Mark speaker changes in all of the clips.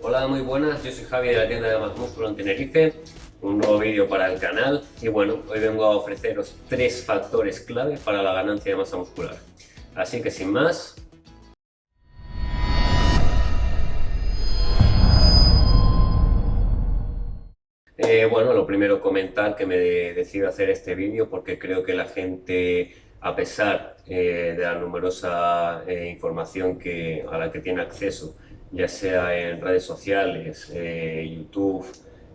Speaker 1: Hola, muy buenas, yo soy Javi de la tienda de Más Músculo en Tenerife, un nuevo vídeo para el canal y bueno, hoy vengo a ofreceros tres factores clave para la ganancia de masa muscular. Así que sin más, Eh, bueno, lo primero comentar que me decido hacer este vídeo porque creo que la gente, a pesar eh, de la numerosa eh, información que, a la que tiene acceso, ya sea en redes sociales, YouTube,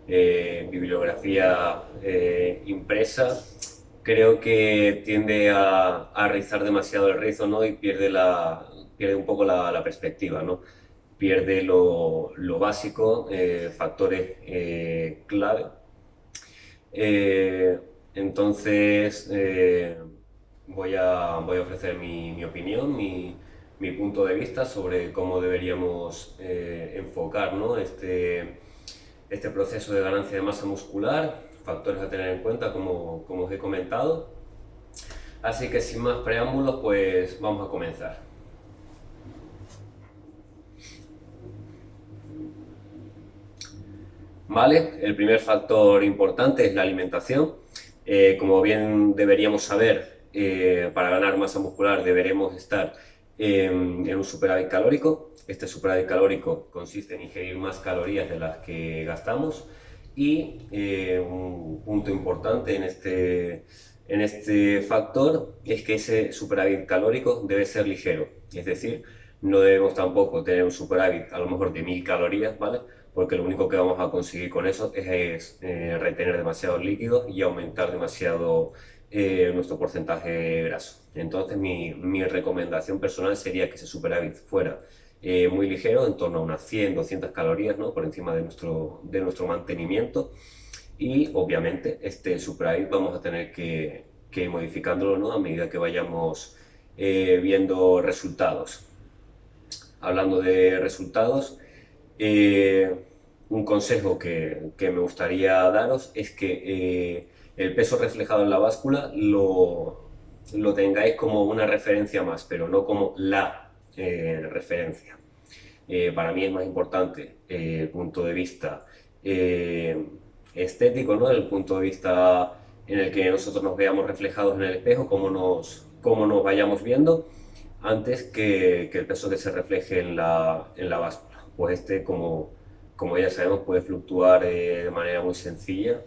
Speaker 1: bibliografía impresa, creo que tiende a, a, rizar demasiado el rizo ¿no? y pierde, la, pierde un poco la, perspectiva. ¿no? pierde lo, básico, eh, factores eh, clave. Eh, entonces voy, a, voy a ofrecer mi, opinión, mi, punto de vista sobre cómo deberíamos enfocar este, este proceso de ganancia de masa muscular, factores a tener en cuenta como, como os he comentado. Así que sin más preámbulos, pues vamos a comenzar. ¿Vale? El primer factor importante es la alimentación. Eh, como bien deberíamos saber, eh, para ganar masa muscular deberemos estar en, un superávit calórico. Este superávit calórico consiste en ingerir más calorías de las que gastamos y eh, un punto importante en este, en este factor es que ese superávit calórico debe ser ligero, es decir, no debemos tampoco tener un superávit a lo mejor de 1000 calorías, ¿vale? porque lo único que vamos a conseguir con eso es, eh, retener demasiados líquidos y aumentar demasiado eh, nuestro porcentaje graso. Entonces mi, recomendación personal sería que ese superávit fuera eh, muy ligero, en torno a unas 100, 200 calorías, ¿no? por encima de nuestro, de nuestro mantenimiento y obviamente este superávit vamos a tener que, que ir modificándolo ¿no? a medida que vayamos viendo resultados. Hablando de resultados, eh, un consejo que, me gustaría daros es que eh, el peso reflejado en la báscula lo, lo, tengáis como una referencia más, pero no como la eh, referencia. para mí es más importante el punto de vista estético, ¿no? el punto de vista en el que nosotros nos veamos reflejados en el espejo, cómo nos, cómo nos vayamos viendo, antes que, el peso que se refleje en la, en la báscula pues este, como, como ya sabemos, puede fluctuar eh, de manera muy sencilla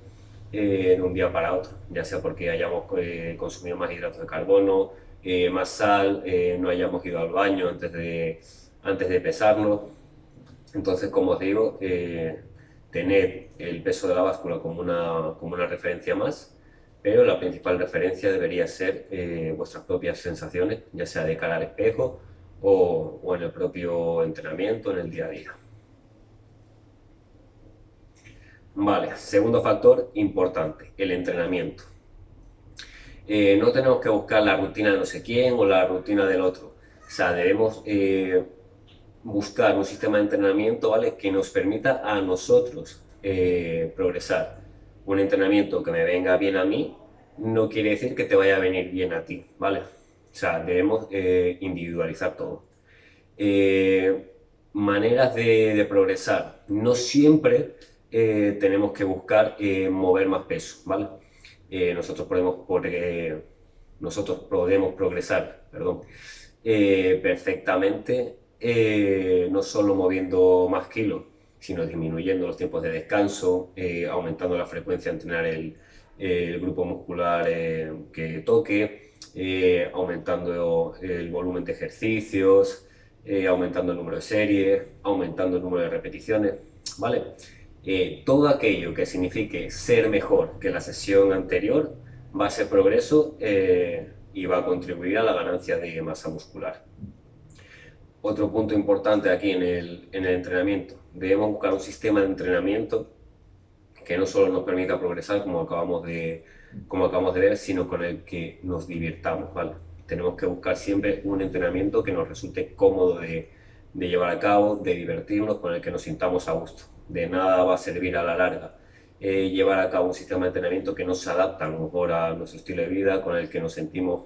Speaker 1: eh, en un día para otro, ya sea porque hayamos eh, consumido más hidratos de carbono, más sal, no hayamos ido al baño antes de, antes de pesarnos. Entonces, como os digo, tener el peso de la báscula como una, como una referencia más, pero la principal referencia debería ser vuestras propias sensaciones, ya sea de cara al espejo o, en el propio entrenamiento, en el día a día. Vale, segundo factor importante, el entrenamiento. Eh, no tenemos que buscar la rutina de no sé quién o la rutina del otro. O sea, debemos eh, buscar un sistema de entrenamiento ¿vale? que nos permita a nosotros eh, progresar. Un entrenamiento que me venga bien a mí no quiere decir que te vaya a venir bien a ti, ¿vale? O sea, debemos individualizar todo. Maneras de, progresar. No siempre eh, tenemos que buscar mover más peso, ¿vale? nosotros, podemos, nosotros podemos progresar perdón, perfectamente, no solo moviendo más kilos, sino disminuyendo los tiempos de descanso, aumentando la frecuencia de entrenar el, el grupo muscular que toque, eh, aumentando el volumen de ejercicios, eh, aumentando el número de series, aumentando el número de repeticiones, ¿vale? Eh, todo aquello que signifique ser mejor que la sesión anterior va a ser progreso y va a contribuir a la ganancia de masa muscular. Otro punto importante aquí en el, en el entrenamiento, debemos buscar un sistema de entrenamiento que no solo nos permita progresar, como acabamos de, como acabamos de ver, sino con el que nos divirtamos, ¿vale? Tenemos que buscar siempre un entrenamiento que nos resulte cómodo de llevar a cabo, de divertirnos, con el que nos sintamos a gusto. De nada va a servir a la larga eh, llevar a cabo un sistema de entrenamiento que no se adapta a mejor a nuestro estilo de vida, con el que nos sentimos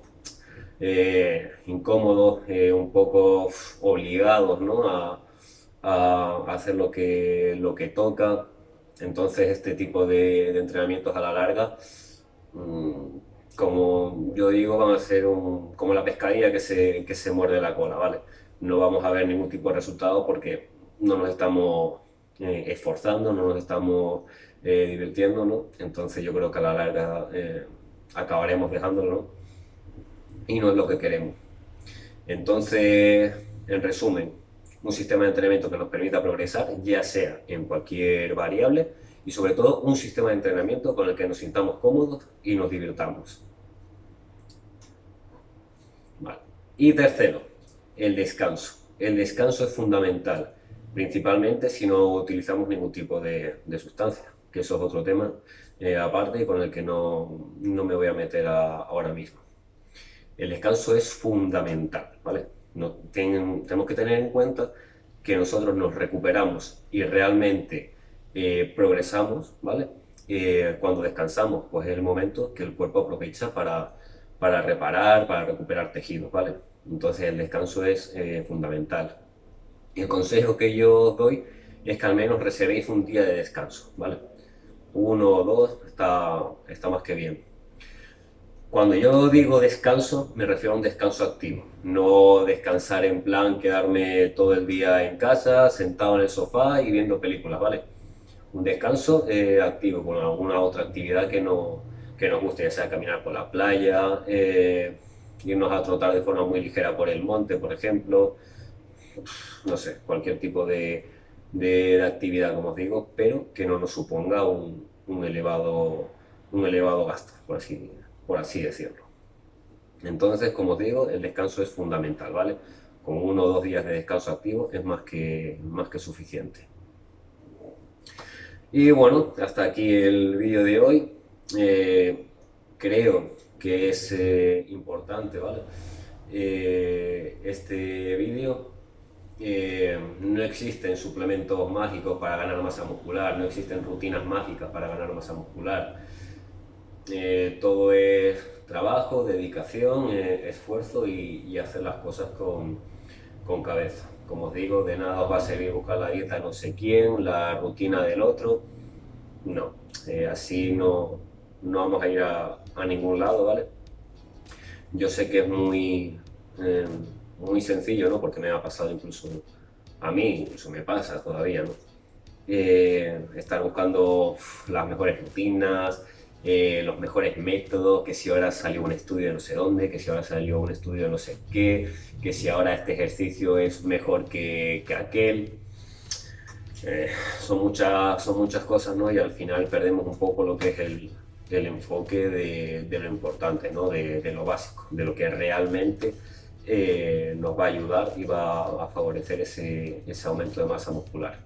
Speaker 1: eh, incómodos, eh, un poco obligados ¿no? a, a, hacer lo que, lo que toca. Entonces este tipo de, entrenamientos a la larga, mm, como yo digo, van a ser como la pescadilla que se, que se muerde la cola, ¿vale? No vamos a ver ningún tipo de resultado porque no nos estamos eh, esforzando, no nos estamos eh, divirtiendo, ¿no? Entonces yo creo que a la larga eh, acabaremos dejándolo y no es lo que queremos. Entonces, en resumen, un sistema de entrenamiento que nos permita progresar, ya sea en cualquier variable, y sobre todo un sistema de entrenamiento con el que nos sintamos cómodos y nos divirtamos. Y tercero, el descanso. El descanso es fundamental, principalmente si no utilizamos ningún tipo de, sustancia, que eso es otro tema eh, aparte y con el que no, me voy a meter ahora mismo. El descanso es fundamental, ¿vale? No, tenemos que tener en cuenta que nosotros nos recuperamos y realmente eh, progresamos, ¿vale? Eh, cuando descansamos, pues es el momento que el cuerpo aprovecha para, para reparar, para recuperar tejidos, ¿vale? Entonces el descanso es fundamental. El consejo que yo doy es que al menos reservéis un día de descanso, ¿vale? Uno o dos está, está más que bien. Cuando yo digo descanso, me refiero a un descanso activo, no descansar en plan quedarme todo el día en casa, sentado en el sofá y viendo películas, ¿vale? Un descanso eh, activo, con alguna otra actividad que, no, que nos guste, ya sea caminar por la playa, eh, irnos a trotar de forma muy ligera por el monte, por ejemplo, no sé, cualquier tipo de, de, actividad, como os digo, pero que no nos suponga un, un elevado, un elevado gasto, por así por así decirlo. Entonces, como os digo, el descanso es fundamental, ¿vale? Con uno o dos días de descanso activo es más que, más que suficiente. Y bueno, hasta aquí el vídeo de hoy. Eh, creo que es eh, importante, ¿vale? Eh, este vídeo no existen suplementos mágicos para ganar masa muscular, no existen rutinas mágicas para ganar masa muscular. Eh, todo es trabajo, dedicación, eh, esfuerzo y, hacer las cosas con, con, cabeza. Como os digo, de nada os va a servir buscar la dieta no sé quién, la rutina del otro. No, eh, así no, no vamos a ir a, a, ningún lado, ¿vale? Yo sé que es muy, muy sencillo, ¿no? Porque me ha pasado incluso a mí, incluso me pasa todavía, ¿no? estar buscando las mejores rutinas, eh, los mejores métodos, que si ahora salió un estudio de no sé dónde, que si ahora salió un estudio de no sé qué, que si ahora este ejercicio es mejor que, que aquel. Eh, son, muchas, son muchas cosas, ¿no? Y al final perdemos un poco lo que es el, el enfoque de, de, lo importante, ¿no? De, de, lo básico, de lo que realmente eh, nos va a ayudar y va a favorecer ese, aumento de masa muscular.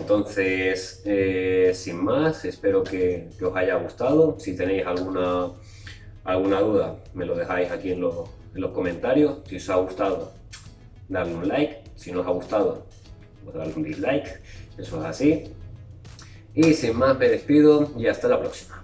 Speaker 1: Entonces, eh, sin más, espero que, os haya gustado. Si tenéis alguna, alguna duda, me lo dejáis aquí en los, en los comentarios. Si os ha gustado, darle un like. Si no os ha gustado, pues darle un dislike. Eso es así. Y sin más, me despido y hasta la próxima.